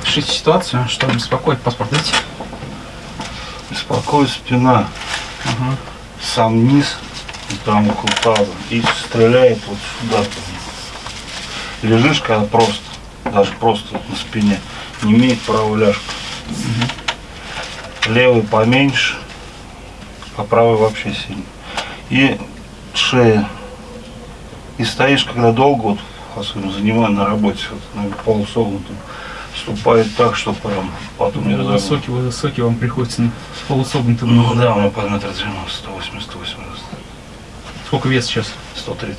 опишите ситуацию, что беспокоит паспорт дайте. Беспокоит спина, Ага. сам низ, там около таза, и стреляет вот сюда. Лежишь, когда просто, даже просто на спине, не имеет правую ляжку. Левый поменьше, а правый вообще сильный. И шея. И стоишь, когда долго, вот, особенно занимаю на работе, вот, на полусогнутом, ступает так, что прям потом не разогнуть. высокий, вы высокий, вам приходится с полусогнутым Ну да, у меня по метр 90, 180, 180, Сколько вес сейчас? 130.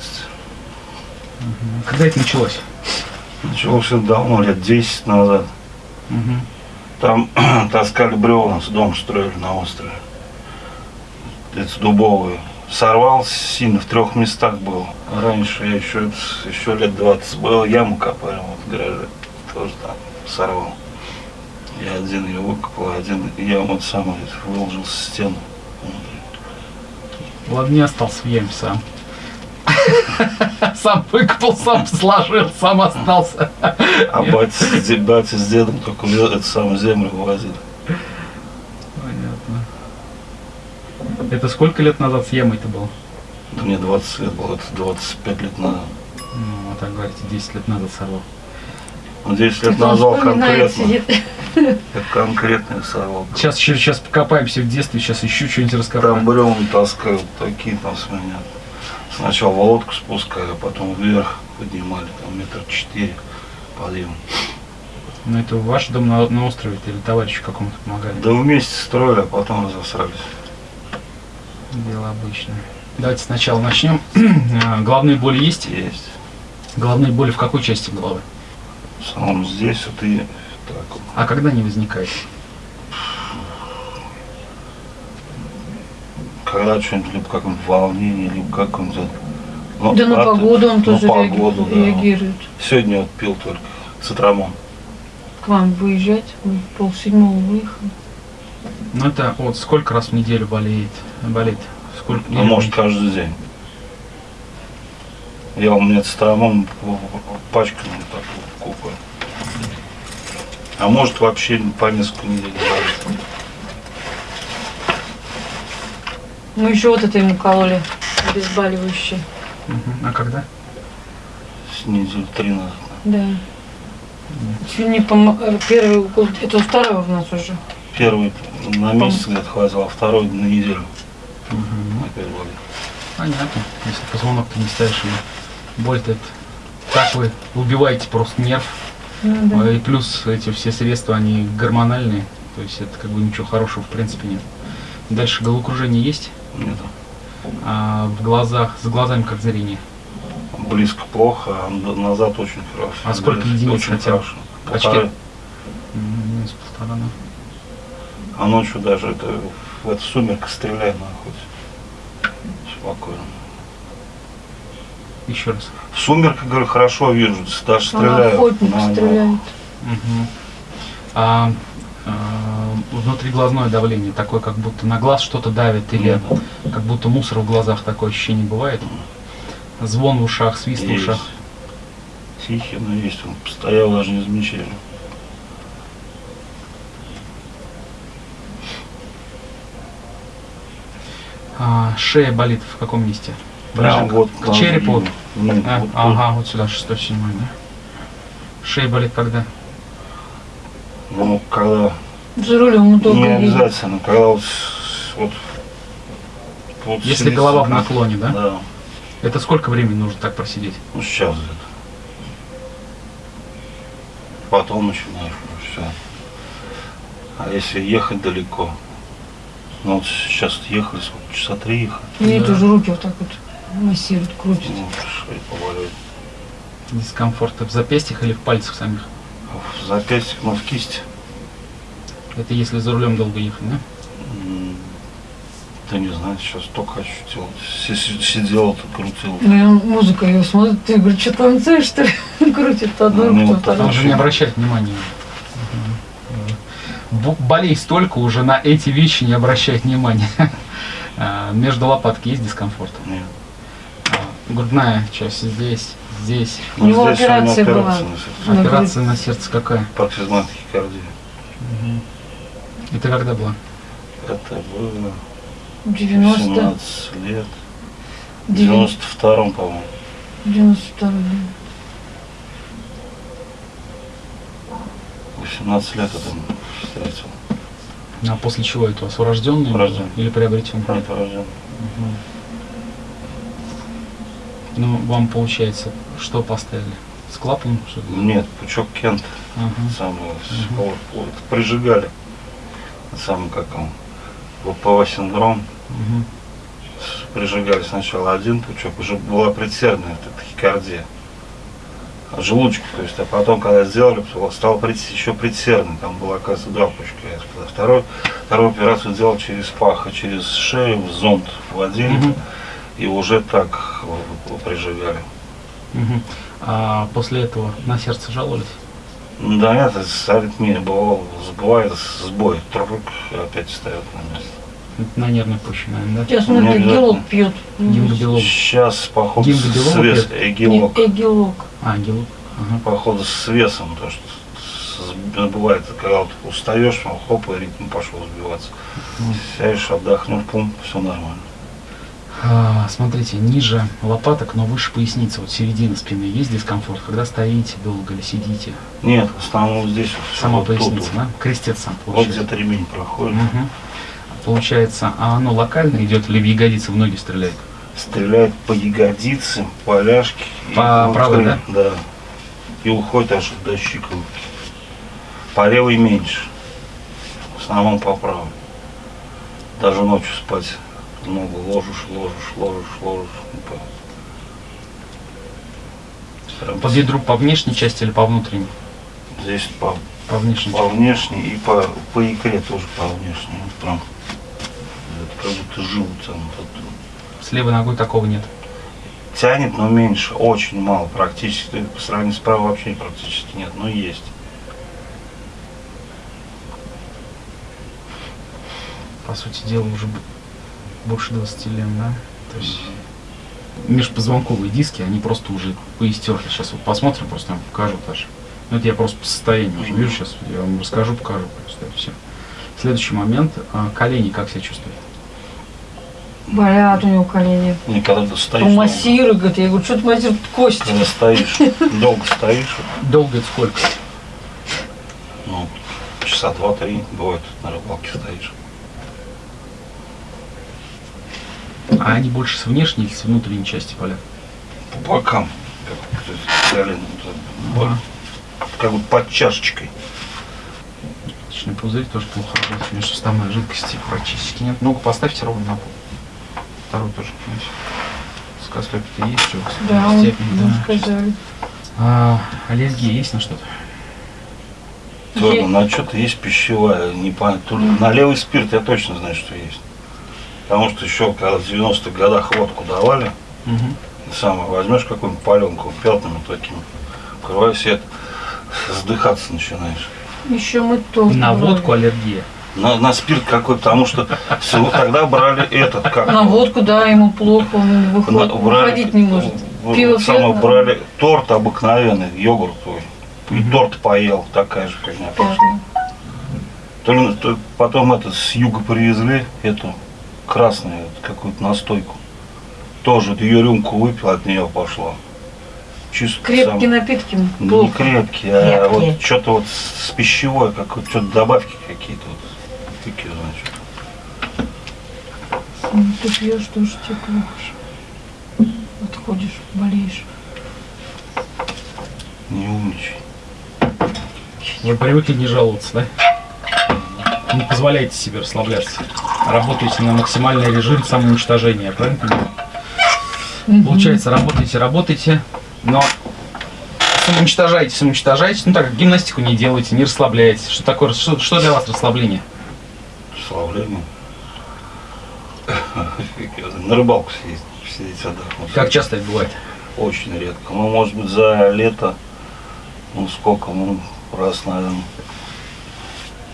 Когда это началось? Началось давно, лет 10 назад. Мгм. Там таскали бревна, с дом строили на острове. Это дубовые. Сорвал сильно, в трех местах был. Раньше я еще, еще лет 20 был, яму копали вот в гараже. Тоже там сорвал. Я один ее выкопал, один я вот сам выложил стену. Ладно, не остался в яме сам. Сам выкопал, сам сложил, сам остался. А батя, с дедом только эту самую землю вывозили. Понятно. Это сколько лет назад с ямой-то было? Да мне 20 лет было, это 25 лет назад. Ну, а так говорите, 10 лет назад сорвал. 10 лет назвал конкретно. я сорвал. Сейчас еще сейчас покопаемся в детстве, сейчас еще что-нибудь Там раскопаем. бревна таскают, такие там с меня. Сначала володку спускали, а потом вверх поднимали, там метр четыре подъем. Ну, это ваш дом на, на острове или товарищу какому-то помогали? Да вместе строили, а потом разосрались. Дело обычное. Давайте сначала начнем. А, Головные боли есть? Есть. Головные боли в какой части головы? В самом здесь вот и так вот. А когда не возникает? Когда что-нибудь, либо какое-нибудь волнение, либо какое-нибудь... ну, Да на погоду он на тоже погоду, да. реагирует. Сегодня вот пил только цитрамон. К вам выезжать, он полседьмого выехал. Ну, это вот сколько раз в неделю болеет? Болит? Сколько? Ну, может, каждый день. Я у меня цитрамон пачками так вот купаю. А может вообще по несколько недель болит. Мы еще вот это ему кололи, обезболивающее. Мгм. А когда? С три назад. Да. Чуть не помо... э, Первый укол, это второй у нас уже. Первый на месяц где-то хватил, а второй на неделю Мгм. опять болит. Понятно. Если позвонок ты не ставишь ему. Боль-то это... Так вы убиваете просто нерв. Ну, да. А И плюс эти все средства, они гормональные. То есть это как бы ничего хорошего в принципе нет. Дальше головокружение есть, Нет. а в глазах, с глазами как зрение. Близко плохо, а назад очень хорошо. А сколько Близко единиц Очень хотя бы? хорошо. Очки? Полторы. Минус полтора, да. А ночью даже это, в это сумерка стреляет на охоте. Спокойно. Еще раз. В сумерках, говорю, хорошо вижу, даже стреляют. охотник на- стреляет. Мгм. А, а, внутриглазное давление такое, как будто на глаз что-то давит или как будто мусор в глазах такое ощущение бывает? Звон в ушах, свист в Есть. ушах. Тихий, но есть. Он постоял, даже не замечали. А, шея болит в каком месте? Прям вот к, к черепу? Ну, А, вот тут. ага, вот сюда, 6 седьмой, да? Шея болит когда? Ну, когда За рулем удобно не обязательно, когда вот, вот, вот Если сидит, голова в наклоне, да? Да. Это сколько времени нужно так просидеть? Ну, сейчас где-то. Потом начинаешь все. А если ехать далеко? Ну, вот сейчас ехали, сколько, часа три ехали. Мне Да. тоже руки вот так вот массируют, крутят. Ну, шея поболит. Дискомфорт в запястьях или в пальцах самих? В запястье, ну, в кисти. Это если за рулем долго ехать, да? Да не знаю, сейчас только ощутил. Си- си- Сидел, тут крутил. Ну, он музыка ее смотрит, ты говорит, что танцуешь, что ли? Крутит то одну Ну, руку, то так. вторую. Он же не обращает внимания. Бо- Болей столько, уже на эти вещи не обращает внимания. А, Между лопатки есть дискомфорт. Нет. Грудная часть здесь, здесь. У него здесь у операция была. на сердце. Операция на сердце какая? Паркизма тахикардия. Это когда была? Это было 90, 17 лет. В 90, 92-м, по-моему. 92. 18 лет там встретил. А после чего это у вас? Урожденный Урожденный. или приобретенный? Нет, рожден. Ну, вам получается, что поставили? С клапаном? Нет, пучок Кент. Ага. Самый, вот, вот, прижигали. Сам как он. ВПВ синдром. С- Прижигали сначала один пучок, уже была предсердная тахикардия. Желудочку, то есть, а потом, когда сделали, стал еще предсердный, там было, оказывается, два пучка. Второй, вторую операцию делал через пах, а через шею в зонд вводили, Мгм. И уже так прижигали. Мгм. А после этого на сердце жаловались? Да, это с аритмией бывало, сбывает сбой, трубок опять встает на место. Это на нервной почве, наверное, да? Сейчас обязательно. гелок пьет. Гимнобелок. Сейчас, походу, с вес, пьет? эгилок, Эгелок. А, гелок. Ага. походу, с весом, то, что бывает, когда вот устаешь, ну, хоп, и ритм пошел сбиваться. Сядешь, отдохнул, пум, все нормально. А, смотрите, ниже лопаток, но выше поясницы, вот середина спины, есть дискомфорт, когда стоите долго или сидите? Нет, в основном вот здесь вот, Сама вот тут поясница, вот. да? Крестец сам Вот получается. где-то ремень проходит. Мгм. Получается, а оно локально идет или в ягодицы в ноги стреляет? Стреляет по ягодице, по ляжке. По вот правой, к- Да. И уходит аж до щиколотки. По левой меньше. В основном по правой. Даже ночью спать ногу ложишь, ложишь, ложишь, ложишь. и по- бедру по внешней части или по внутренней? Здесь по, По внешней по внешней и по, по икре тоже по внешней. Вот прям это как будто живут там. С левой ногой такого нет. Тянет, но меньше, очень мало, практически, по сравнению с правой вообще практически нет, но есть. По сути дела, уже больше 20 лет, да? То есть межпозвонковые диски, они просто уже поистерли. Сейчас вот посмотрим, просто я вам покажу даже. Ну, это я просто по состоянию уже вижу, сейчас я вам расскажу, покажу просто все. Следующий момент. а, Колени как себя чувствуют? Болят у него колени. И когда ты стоишь, Помассируй, говорит. Я говорю, что ты массируешь кости? когда стоишь, долго стоишь, Долго это сколько? ну, часа два-три, бывает, на рыбалке стоишь. А они больше с внешней или с внутренней части болят? По бокам, как, то есть, колено, вот, Ага. как бы под чашечкой. Личный пузырь тоже плохо работает. Межсуставной жидкости практически нет. Ногу поставьте ровно на пол. Второй тоже. знаете. Скослепки есть, что Да, он, степень, да. сказали. А, аллергия есть на что-то? Тоже на что-то есть пищевая, непонятно. То ли На левый спирт я точно знаю, что есть. Потому что еще когда в 90-х годах водку давали, Мгм. самое, возьмешь какую-нибудь паленку пятнами такими, открываешь свет, сдыхаться начинаешь. Еще мы тоже. На брали. водку аллергия. На, на спирт какой, потому что всего тогда брали этот, как На водку, да, ему плохо, он на- выходит, выходить не может. Пиво самое, пьет, брали торт обыкновенный, йогуртовый. И Мгм. торт поел, такая же фигня пошла. То ли- то потом это с юга привезли, эту красную какую-то настойку. Тоже ее рюмку выпил, от нее пошло. Чисто Крепкие сам- напитки Не плохо. крепкие, а Крепкие. вот что-то вот с пищевой, как вот что-то добавки какие-то вот. Такие, значит. Ну, Ты пьешь, тоже тебе плохо. Отходишь, болеешь. Не умничай. Вы привыкли не жаловаться, да? Не позволяйте себе расслабляться. Работаете на максимальный режим самоуничтожения, правильно понимаю? Получается, работаете, работаете, но самоуничтожаете, самоуничтожаете, ну так, гимнастику не делаете, не расслабляетесь. Что такое, что, что для вас расслабление? Славление. На рыбалку съездить, сидеть отдохнуть. Как часто это бывает? Очень редко. Ну, может быть, за лето, ну, сколько, ну, раз, наверное,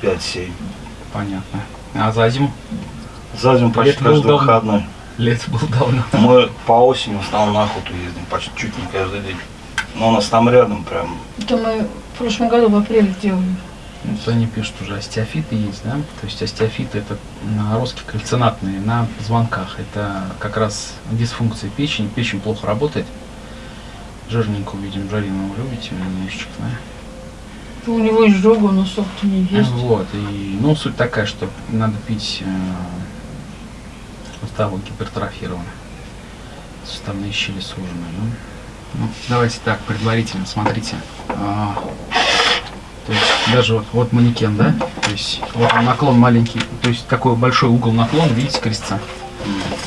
5-7. Понятно. А за зиму? За зиму почти было каждый давно. выходной. Лето было давно. Мы по осени в основном на охоту ездим, почти чуть не каждый день. Но у нас там рядом прям. Это мы в прошлом году в апреле делали. Вот они пишут уже, остеофиты есть, да? То есть остеофиты это наростки кальцинатные на позвонках. Это как раз дисфункция печени. Печень плохо работает. Жирненького, видим, жареного любите немножечко, да? У него изжога, нас опыта не есть. Вот, и, ну, суть такая, что надо пить э, суставы гипертрофированы, суставные щели сужены. Ну, ну, давайте так, предварительно, смотрите. А, то есть даже вот, вот манекен, да? То есть вот он наклон маленький, то есть такой большой угол наклона, видите, крестца.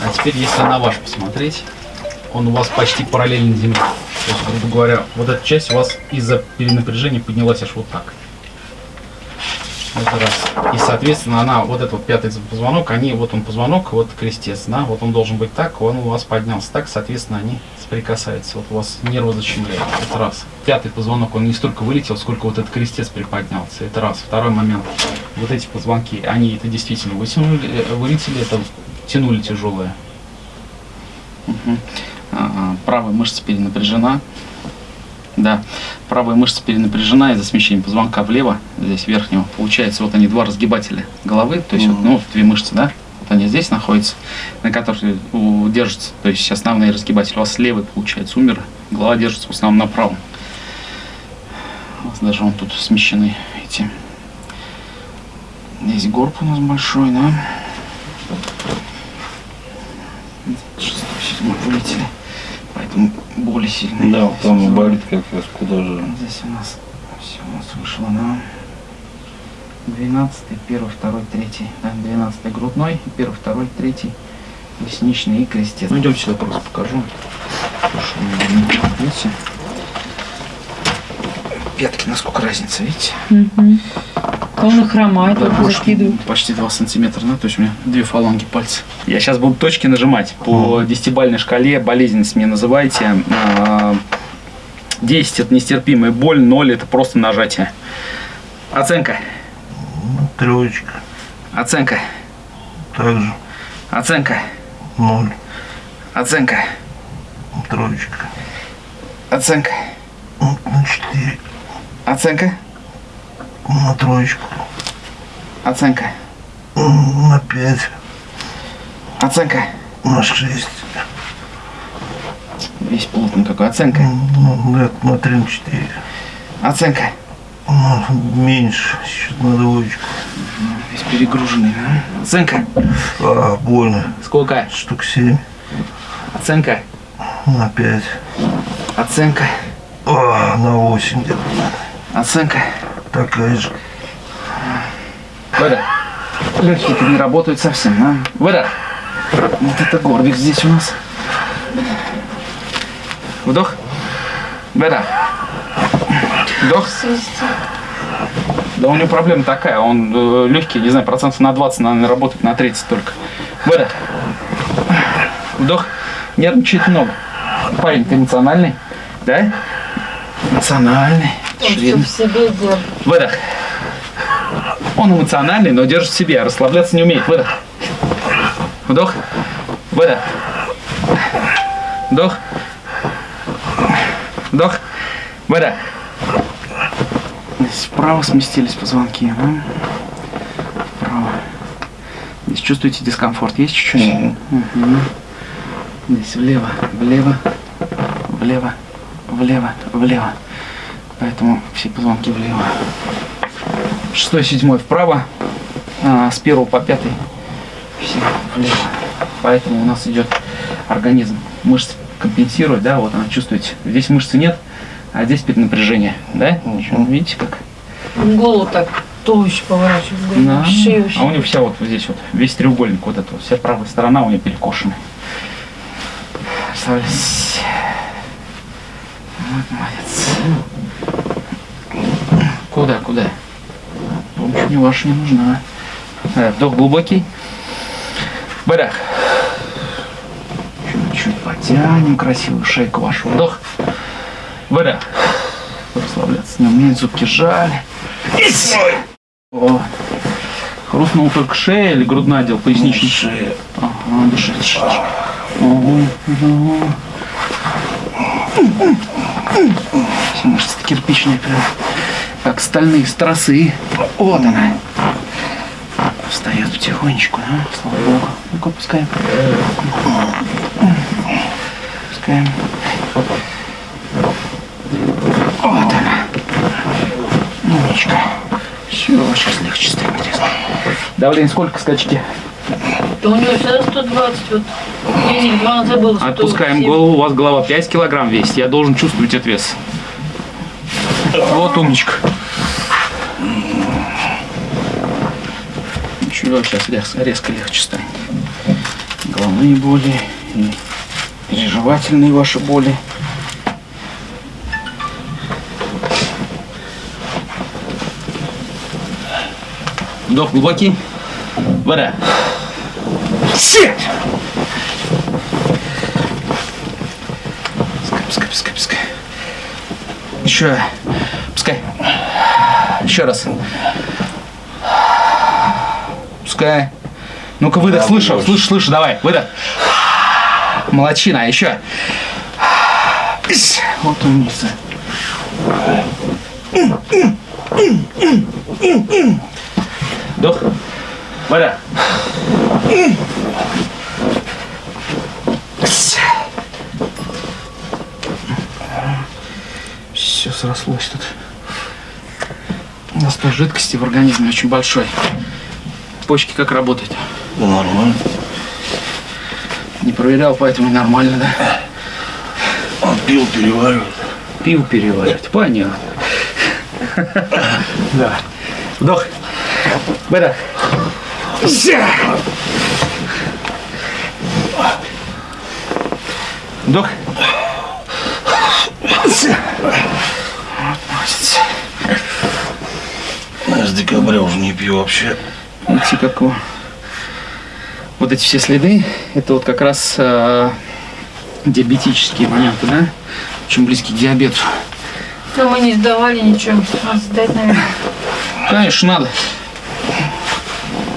А теперь, если на ваш посмотреть, он у вас почти параллельно земле. То есть, грубо говоря, вот эта часть у вас из-за перенапряжения поднялась аж вот так. Это раз. И, соответственно, она, вот этот вот пятый позвонок, они, вот он позвонок, вот крестец, да, вот он должен быть так, он у вас поднялся так, соответственно, они соприкасаются. Вот у вас нервы защемляют. Это раз. Пятый позвонок, он не столько вылетел, сколько вот этот крестец приподнялся. Это раз. Второй момент. Вот эти позвонки, они это действительно вытянули, э, вылетели, это тянули тяжелое. Мгм. А, а, Правая мышца перенапряжена. Да, правая мышца перенапряжена из-за смещения позвонка влево, здесь верхнего. Получается, вот они два разгибателя головы, то есть вот, ну, две мышцы, да, вот они здесь находятся, на которых держатся, то есть основные разгибатели. У вас левый, получается, умер, голова держится в основном на правом. У вас даже вон тут смещены эти. Здесь горб у нас большой, да. Шестой, седьмой вылетели, поэтому боли сильные. Да, вот там и болит как раз куда же. Здесь у нас все у нас вышло на 12, 1, 2, 3. Да, 12 грудной, 1, 2, 3 лесничный и крестец. Ну идем сюда просто покажу. Потому что у меня не- Видите? Пятки, насколько разница, видите? А Он и хромает, Да, вот больше, закидывает. почти 2 сантиметра, да, то есть у меня две фаланги пальца. Я сейчас буду точки нажимать. По десятибальной шкале болезненность мне называйте. А, 10 это нестерпимая боль, 0 это просто нажатие. Оценка. Троечка. Оценка. Также Оценка. ноль. Оценка. Троечка. Оценка. На четыре. Оценка. На троечку. Оценка. На пять. Оценка. На шесть. Весь плотный какой. Оценка. Ну, на три, на четыре. Оценка. Ну, меньше. Счет на двоечку. Весь перегруженный. да? Оценка. А, больно. Сколько? Штук семь. Оценка. На пять. Оценка. А, на восемь где-то. Оценка. Такая же. Выдох. Легкие не работают совсем, да? Выдох. Вот это горбик здесь у нас. Вдох. Выдох. Вдох. Да у него проблема такая, он э, легкий, не знаю, процентов на 20, наверное, работает на 30 только. Выдох. Вдох. Нервничает много. Парень, ты эмоциональный? Да? Эмоциональный. Держит. Выдох. Он эмоциональный, но держит в себе, а расслабляться не умеет. Выдох. Вдох. Выдох. Вдох. Вдох. Выдох. Здесь вправо сместились позвонки. да? Вправо. Здесь чувствуете дискомфорт? Есть чуть-чуть? Мгм. Здесь влево, влево, влево, влево, влево. Поэтому все позвонки влево. Шестой, седьмой вправо, а, с первого по пятый все влево. Поэтому у нас идет организм. Мышцы компенсирует, да, вот она чувствуете. Здесь мышцы нет, а здесь перенапряжение, да? Ничего, Видите как? Голову так туловище поворачивает, голову, Да. шею вообще. А у него вся вот здесь вот, весь треугольник, вот эта вот, вся правая сторона у нее перекошена. Представляете? Вот молодец. Куда, куда? Помощь мне ваша не нужна. Э, Вдох глубокий. Выдох. Чуть-чуть потянем красивую шейку вашу. Вдох. Выдох. Расслабляться не умеет, зубки жали. Есть. Вот. Хрустнул только шея или грудной отдел, поясничный? Шея. Ага, дыши, дыши, дыши. Ого, ого. Все мышцы кирпичные прям, как стальные стросы. Вот она. Встает потихонечку, да? Слава богу. Ну-ка, пускаем. Пускаем. Вот она. Умничка. Все, сейчас легче станет. Давление сколько скачки? Да у него всегда 120, вот. Не два забыл. 107. Отпускаем голову, у вас голова 5 килограмм весит, я должен чувствовать этот вес. Вот умничка. Ничего, сейчас резко, резко легче станет. Головные боли и переживательные ваши боли. Вдох глубокий. Вода. Сеть! Пускай, пускай, пускай, пускай. Еще. Пускай. Еще раз. Пускай. Ну-ка, выдох, Да, слышу, больше. слышу, слышу, давай, выдох. Молодчина, еще. Вот умница. Вдох. Вода. Все срослось тут. Настой жидкости в организме очень большой. Почки как работают? Да нормально. Не проверял, поэтому и нормально, да? Он пил, переваривает. Пиво переваривать. Понятно. Да. Вдох. Выдох. Ся. Вдох. С декабря уже не пью вообще. Видите, как его- вот эти все следы, это вот как раз э, диабетические моменты, да? Очень близкие к диабету. Но мы не сдавали ничего. Надо сдать, наверное. Конечно, надо.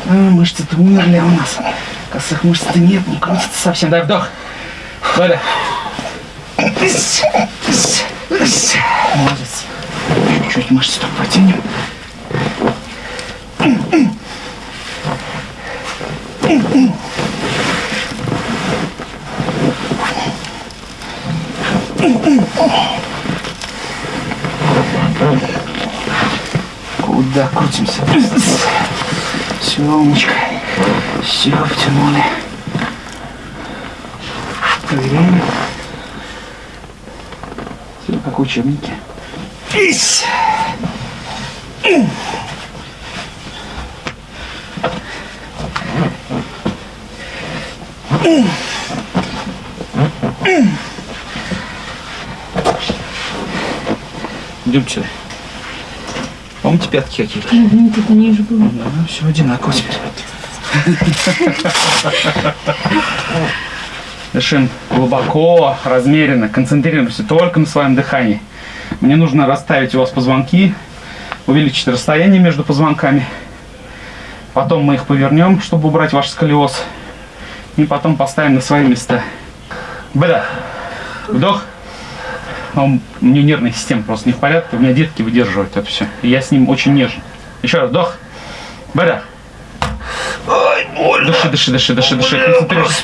А, мышцы-то умерли у нас. Косых мышц-то нет, не крутится совсем. Дай вдох. Валя. Молодец. Чуть-чуть мышцы только потянем. Куда крутимся? Все, умничка. Все, втянули. Проверяем. Все, как в учебнике. Ись! Сюда. Помните пятки какие-то? Угу, тут ниже было. Да, все одинаково теперь. Дышим глубоко, размеренно, концентрируемся только на своем дыхании. Мне нужно расставить у вас позвонки, увеличить расстояние между позвонками. Потом мы их повернем, чтобы убрать ваш сколиоз. И потом поставим на свои места. Выдох. Вдох. Но у меня нервная система просто не в порядке. У меня детки выдерживают это все. И я с ним очень нежен. Еще раз. Вдох. Выдох. Ай, больно. Дыши, дыши, дыши, дыши, дыши. Концентрируйся.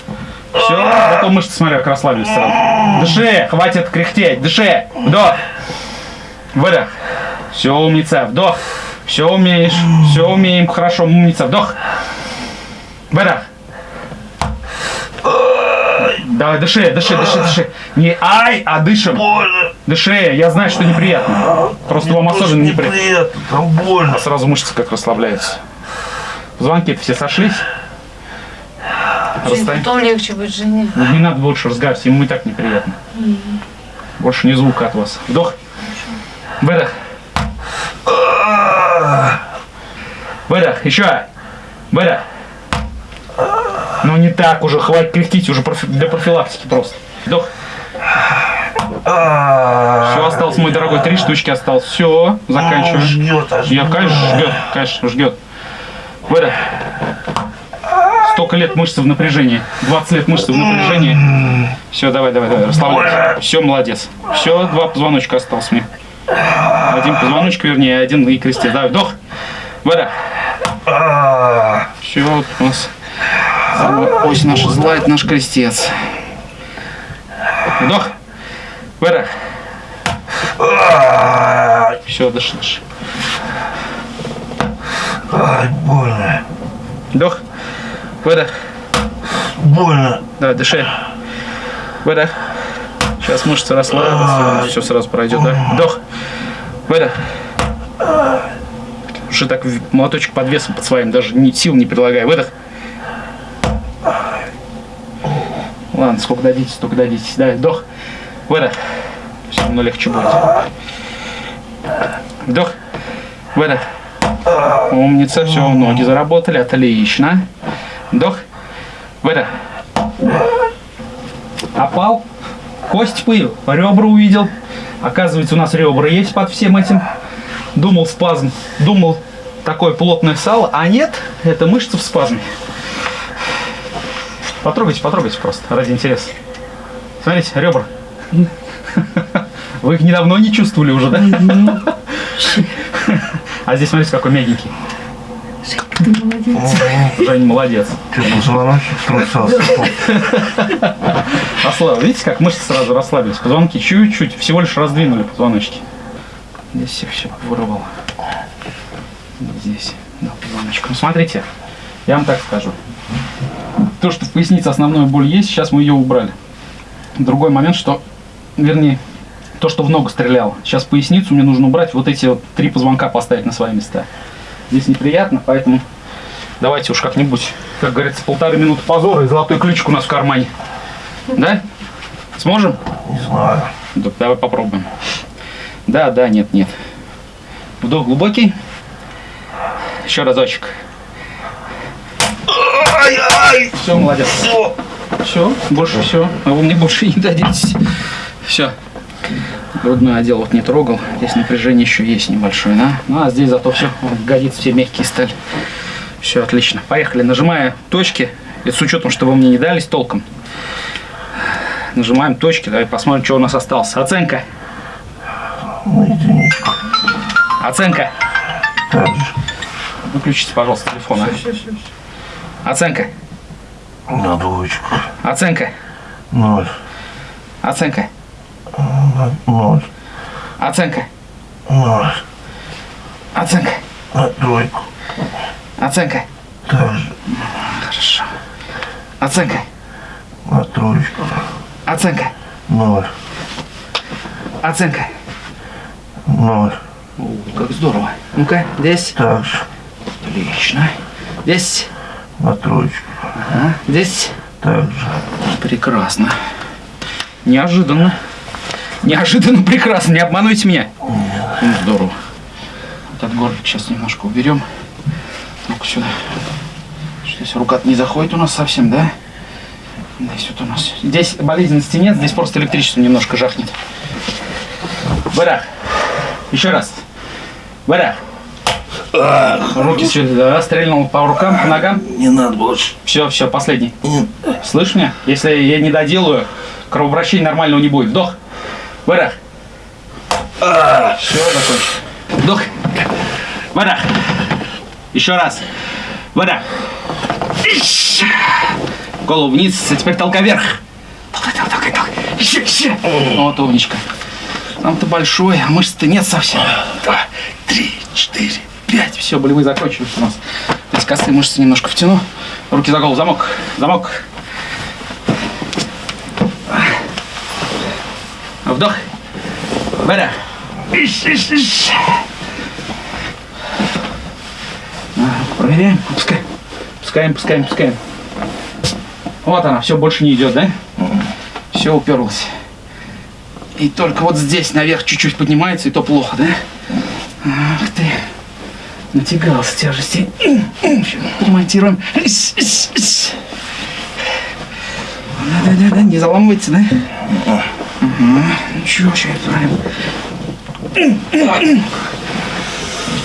Все, потом мышцы, смотри, как расслабились сразу. Дыши, хватит кряхтеть. Дыши. Вдох. Выдох. Все, умница. Вдох. Все умеешь. Все умеем. Хорошо, умница. Вдох. Выдох. Давай, дыши, дыши, дыши, дыши. Не ай, а дышим. Больно. Дыши, я знаю, что неприятно. Просто вам Тоже особенно неприятно. неприятно. Там больно. Сразу мышцы как расслабляются. Звонки все сошлись. Расставим. Потом легче будет жене. Ну, Не надо больше разговаривать, ему и так неприятно. Больше ни звука от вас. Вдох. Выдох. Выдох. Еще. Выдох. Ну не так уже, хватит кряхтить уже профи- для профилактики просто. Вдох. Все, осталось, мой дорогой, три штучки осталось. Все, заканчиваем. Ждет, аж Я, конечно, ждет, конечно, ждет. Выдох. Столько лет мышцы в напряжении. 20 лет мышцы в напряжении. Все, давай, давай, давай, расслабляйся. Все, молодец. Все, два позвоночка осталось мне. Один позвоночек, вернее, один и крестец. Давай, вдох. Выдох. Все, вот у нас ось наша зла, это наш крестец. Вдох. Выдох. Все, дыши, дыши. Ай, больно. Вдох. Выдох. Больно. Да, дыши. Выдох. Сейчас мышцы расслабятся, все сразу пройдет, да? Вдох. Выдох. Уже так молоточек под весом под своим, даже ни сил не прилагая. Выдох. Ладно, сколько дадите, столько дадите. Да, вдох. Выдох. Все равно легче будет. Вдох. Выдох. Умница, все, ноги заработали, отлично. Вдох. Выдох. Опал. Кость пыл. Ребра увидел. Оказывается, у нас ребра есть под всем этим. Думал спазм. Думал такое плотное сало. А нет, это мышца в спазме. Потрогайте, потрогайте просто, ради интереса. Смотрите, ребра. Вы их недавно не чувствовали уже, да? А здесь смотрите, какой мягенький. Ты молодец. Жень молодец. Что, позвоночник трусался? Расслаб... Видите, как мышцы сразу расслабились? Позвонки чуть-чуть, всего лишь раздвинули позвоночки. Здесь все, все вырвало. Здесь, да, позвоночком. Смотрите, я вам так скажу. То, что в пояснице основная боль есть, сейчас мы ее убрали. Другой момент, что, вернее, то, что в ногу стреляло. Сейчас поясницу мне нужно убрать, вот эти вот три позвонка поставить на свои места. Здесь неприятно, поэтому давайте уж как-нибудь, как говорится, полторы минуты позора и золотой ключик у нас в кармане. Да? Сможем? Не знаю. Так, давай попробуем. Да, да, нет, нет. Вдох глубокий. Еще разочек. Ай-ай! Все, молодец. Все, больше все. А вы мне больше не дадитесь. Все. Грудной отдел вот не трогал. Здесь напряжение еще есть небольшое, да? Ну, а здесь зато все. Годится все мягкие стали. Все, отлично. Поехали. Нажимая точки. Это с учетом, что вы мне не дались толком. Нажимаем точки. Давай посмотрим, что у нас осталось. Оценка. Оценка. Выключите, пожалуйста, телефон. а. Оценка. На двоечку. Оценка. Ноль. Оценка. Ноль. Оценка. Ноль. Оценка. На тройку. Оценка. Так же. Хорошо. Оценка. На троечку. Оценка. Ноль. Оценка. Ноль. О, как здорово. Ну-ка, здесь. Так же. Отлично. Здесь. На троечку. Ага. Здесь. Так же. Прекрасно. Неожиданно. Неожиданно прекрасно. Не обманывайте меня. Ну, здорово. Этот горлик сейчас немножко уберем. Ну-ка сюда. Здесь рука не заходит у нас совсем, да? Здесь вот у нас. Здесь болезненности нет, здесь просто электричество немножко жахнет. Барах. Еще раз. Барах. Руки сюда, да, стрельнул по рукам, по ногам. Не надо больше. Все, все, последний. Слышь меня? Если я не доделаю, кровообращения нормального не будет. Вдох. Выдох. Все, закончил. Вдох. Выдох. Еще раз. Выдох. Ищ. Голову вниз, а теперь толкай вверх. Толкай, толкай, толкай. Еще, еще. Вот умничка. Там-то большой, а мышц-то нет совсем. Два, три, четыре, пять. Все, болевые закончились у нас. Здесь косые мышцы немножко втяну. Руки за голову, замок, замок. Вдох. Выдох. Ищ, ищ, ищ. А, Проверяем, пускаем. Пускаем, пускаем, пускаем. Вот она, все больше не идет, да? Все уперлось. И только вот здесь наверх чуть-чуть поднимается, и то плохо, да? Ах ты. Натягался тяжести. Ремонтируем. Да-да-да, не заламывается, да? Ага. Ничего, сейчас правильно.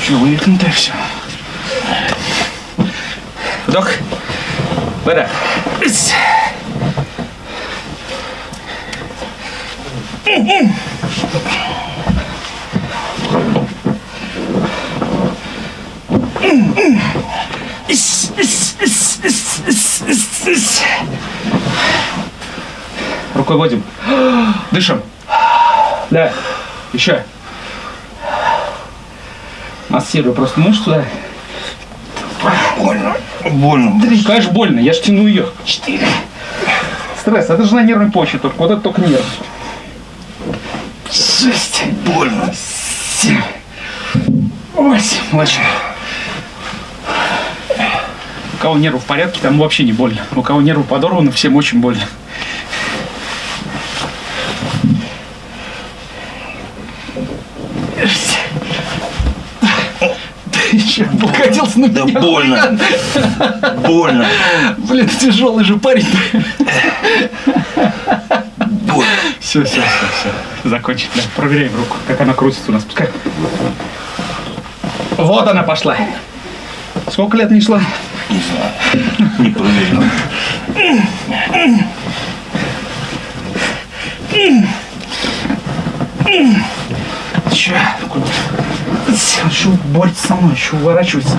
Что, вывихнутое все. Вдох. Выдох. Ис. Рукой вводим. Дышим. Да. Еще. Массирую просто мышцу, да. Больно. Больно. Три. Конечно, больно, я ж тяну ее. Четыре. Стресс, это же на нервной почве только, вот это только нерв. Шесть. Больно. Семь. Восемь. Младший. Кого нервы в порядке, там вообще не больно. У кого нервы подорваны, всем очень больно. Еще покатился на Да меня. больно. Больно. Блин, тяжелый же парень. Больно. Все, все, все, все. Закончить. Да, проверяем руку, как она крутится у нас. Пускай. Вот она пошла. Сколько лет не шла? Не знаю. Не проверил. Че? Еще борется со мной, еще уворачивается.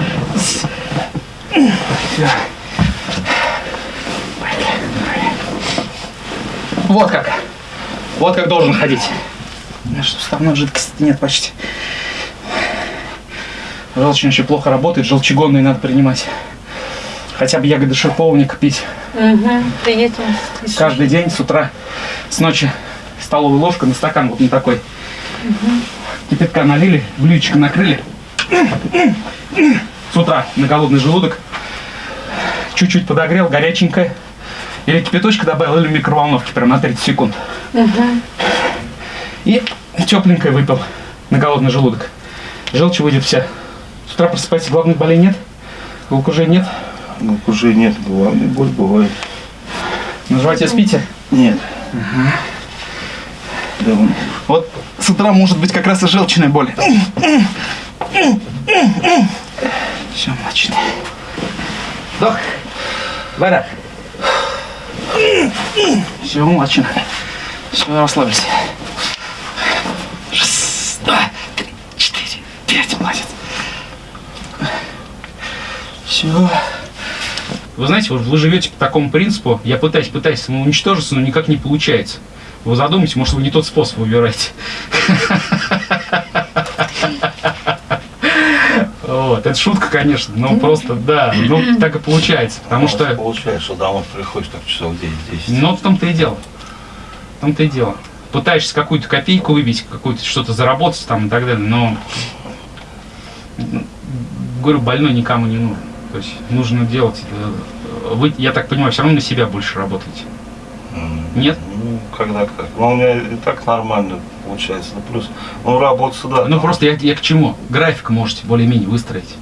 Всё. Вот как. Вот как должен ходить. Что, суставной жидкости нет почти. Желчный очень плохо работает, желчегонные надо принимать. Хотя бы ягоды шиповника пить. Угу. Приятно. Каждый день с утра, с ночи столовая ложка на стакан вот на такой. Кипятка налили, блюдечко накрыли. С утра на голодный желудок. Чуть-чуть подогрел, горяченькое. Или кипяточка добавил, или в микроволновке прям на 30 секунд. И тепленькое выпил на голодный желудок. Желчь выйдет вся. С утра просыпается, головных болей нет. Головокружения нет. Ну, уже нет, головная боль бывает. На животе спите? Нет. Да, вон. Вот с утра может быть как раз и желчная боль. Все, млочный. Вдох. Выдох. Все, млочный. Все, расслабились. Раз, два, три, четыре, пять. Молодец. Все. Вы знаете, вот вы живете по такому принципу, я пытаюсь, пытаюсь самоуничтожиться, но никак не получается. Вы задумайтесь, может, вы не тот способ выбираете. Вот, это шутка, конечно, но просто, да, ну, так и получается, потому что, Получается, что домой приходишь так часов 9-10. ну, в том-то и дело, в том-то и дело. Пытаешься какую-то копейку выбить, какую-то что-то заработать там и так далее, но, говорю, больной никому не нужен. То есть нужно делать, э, вы, я так понимаю, все равно на себя больше работаете. Нет? Ну, когда как. Ну, у меня и так нормально получается. Ну, плюс, ну, работа сюда. Ну, просто я, я к чему? График можете более-менее выстроить.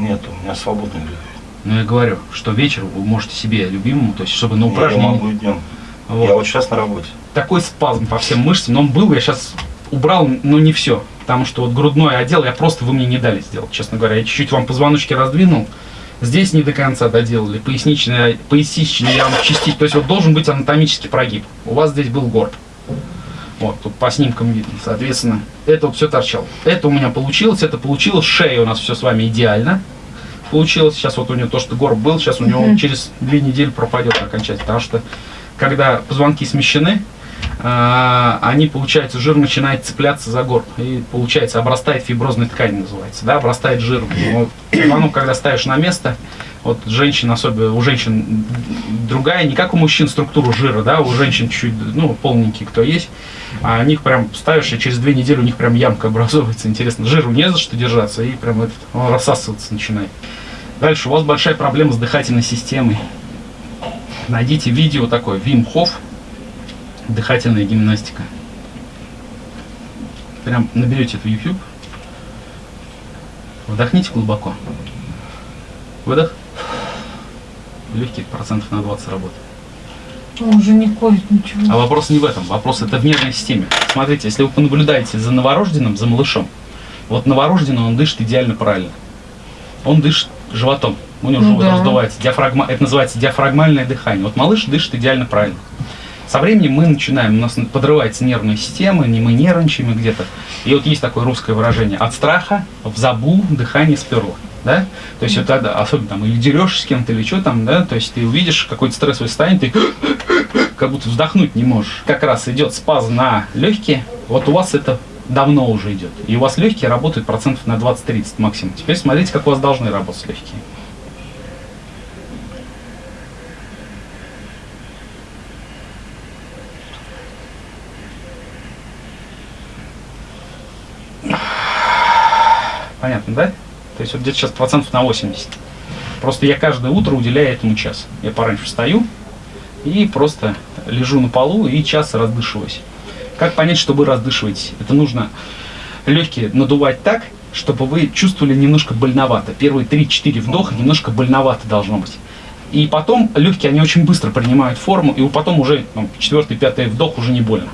Нет, у меня свободный график. Ну, я говорю, что вечером вы можете себе любимому, то есть, чтобы на Я упражнение... могу и днем. Вот. Я вот сейчас на работе. Такой спазм по всем мышцам, но он был, я сейчас убрал, но не все. Потому что вот грудной отдел я просто, вы мне не дали сделать, честно говоря. Я чуть-чуть вам позвоночки раздвинул, здесь не до конца доделали. Поясничный, поясничный я вам частично, то есть вот должен быть анатомический прогиб. У вас здесь был горб. Вот, тут по снимкам видно, соответственно, это вот все торчало. Это у меня получилось, это получилось, шея у нас все с вами идеально получилось. Сейчас вот у него то, что горб был, сейчас у него через две недели пропадет окончательно. Потому что когда позвонки смещены, они, получается, жир начинает цепляться за горб. И, получается, обрастает фиброзной ткань, называется, да, обрастает жиром. Вот, позвонок, когда ставишь на место, вот женщин, особенно у женщин другая, не как у мужчин структуру жира, да, у женщин чуть, ну, полненькие кто есть, а у них прям ставишь, и через две недели у них прям ямка образовывается. Интересно, жиру не за что держаться, и прям этот, он рассасываться начинает. Дальше, у вас большая проблема с дыхательной системой. Найдите видео такое, Вим Хофф, дыхательная гимнастика. Прям наберете это в YouTube. Вдохните глубоко. Выдох. Легких процентов на 20 работает. Он уже не курит ничего. А вопрос не в этом, вопрос это в нервной системе. Смотрите, если вы понаблюдаете за новорожденным, за малышом, вот новорожденный он дышит идеально правильно. Он дышит животом. У него Ну живот да. раздувается. Диафрагма, это называется диафрагмальное дыхание. Вот малыш дышит идеально правильно. Со временем мы начинаем, у нас подрывается нервная система, не мы нервничаем где-то. И вот есть такое русское выражение. От страха в забу дыхание сперло. Да? То есть вот особенно там, или дерешься с кем-то, или что там, да, то есть ты увидишь какое-то стрессовое состояние, ты как будто вздохнуть не можешь. Как раз идет спазм на легкие, вот у вас это давно уже идет. И у вас легкие работают процентов на 20-30 максимум. Теперь смотрите, как у вас должны работать легкие. Понятно, да? То есть вот где-то сейчас процентов на 80. Просто я каждое утро уделяю этому час. Я пораньше встаю и просто лежу на полу и час раздышиваюсь. Как понять, что вы раздышиваетесь? Это нужно легкие надувать так, чтобы вы чувствовали немножко больновато. Первые 3-4 вдоха немножко больновато должно быть. И потом легкие, они очень быстро принимают форму, и потом уже ну, четвертый, пятый вдох уже не больно.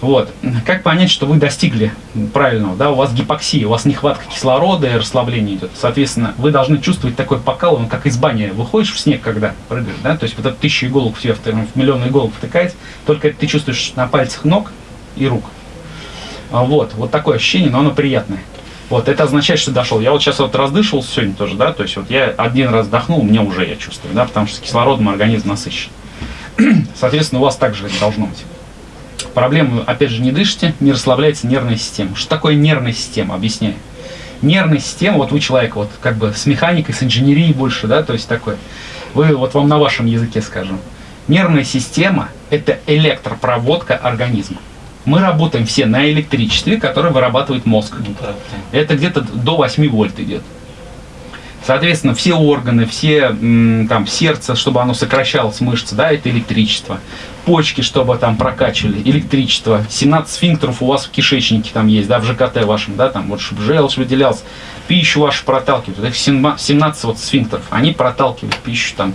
Вот. Как понять, что вы достигли правильного, да, у вас гипоксия, у вас нехватка кислорода и расслабление идет. Соответственно, вы должны чувствовать такой покалывание, как из бани выходишь в снег, когда прыгаешь, да, то есть вот это тысяча иголок в тебя, в, миллион иголок втыкается, только это ты чувствуешь на пальцах ног и рук. А Вот, вот такое ощущение, но оно приятное. Вот, это означает, что дошел. Я вот сейчас вот раздышивался сегодня тоже, да, то есть вот я один раз вдохнул, мне уже я чувствую, да, потому что кислородом организм насыщен. Соответственно, у вас также должно быть. Проблема, опять же, не дышите, не расслабляется нервная система. Что такое нервная система? Объясняю. Нервная система, вот вы человек, вот как бы с механикой, с инженерией больше, да, то есть такой. Вы, вот вам на вашем языке скажем. Нервная система – это электропроводка организма. Мы работаем все на электричестве, которое вырабатывает мозг. Ну, Это где-то до 8 вольт идет. Соответственно, все органы, все там сердце, чтобы оно сокращалось, мышцы, да, это электричество. Почки, чтобы там прокачивали, электричество. 17 сфинктеров у вас в кишечнике там есть, да, в ЖКТ вашем, да, там вот, чтобы желчь выделялась, пищу вашу проталкивают. Это 17 вот сфинктеров, они проталкивают пищу там,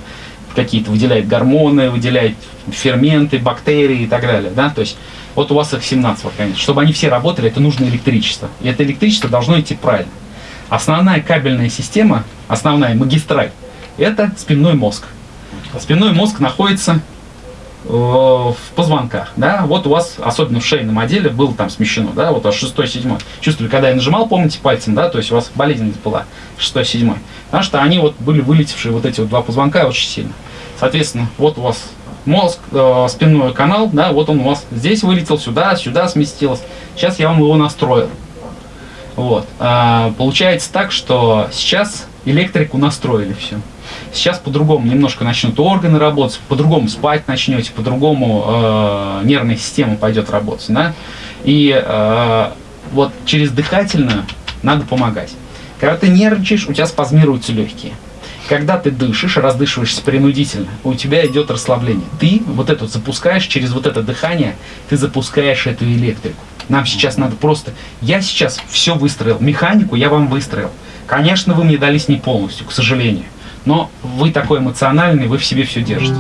какие-то выделяют гормоны, выделяют ферменты, бактерии и так далее, да, то есть вот у вас их 17 в организме. Чтобы они все работали, это нужно электричество. И это электричество должно идти правильно. Основная кабельная система, основная магистраль, это спинной мозг. Спинной мозг находится в позвонках, да, вот у вас, особенно в шейном отделе, было там смещено, да, вот аж шестой, седьмой. Чувствовали, когда я нажимал, помните, пальцем, да, то есть у вас болезненность была, шестой, седьмой. Потому что они вот были вылетевшие, вот эти вот два позвонка очень сильно. Соответственно, вот у вас мозг, э, спинной канал, да, вот он у вас здесь вылетел, сюда, сюда сместилось. Сейчас я вам его настроил. Вот. А, получается так, что сейчас электрику настроили все. Сейчас по-другому немножко начнут органы работать, по-другому спать начнете, по-другому э, нервная система пойдет работать. Да? И э, вот через дыхательную надо помогать. Когда ты нервничаешь, у тебя спазмируются легкие. Когда ты дышишь, раздышиваешься принудительно, у тебя идет расслабление. Ты вот это запускаешь через вот это дыхание, ты запускаешь эту электрику. Нам сейчас надо просто... Я сейчас все выстроил. Механику я вам выстроил. Конечно, вы мне дались не полностью, к сожалению. Но вы такой эмоциональный, вы в себе все держите.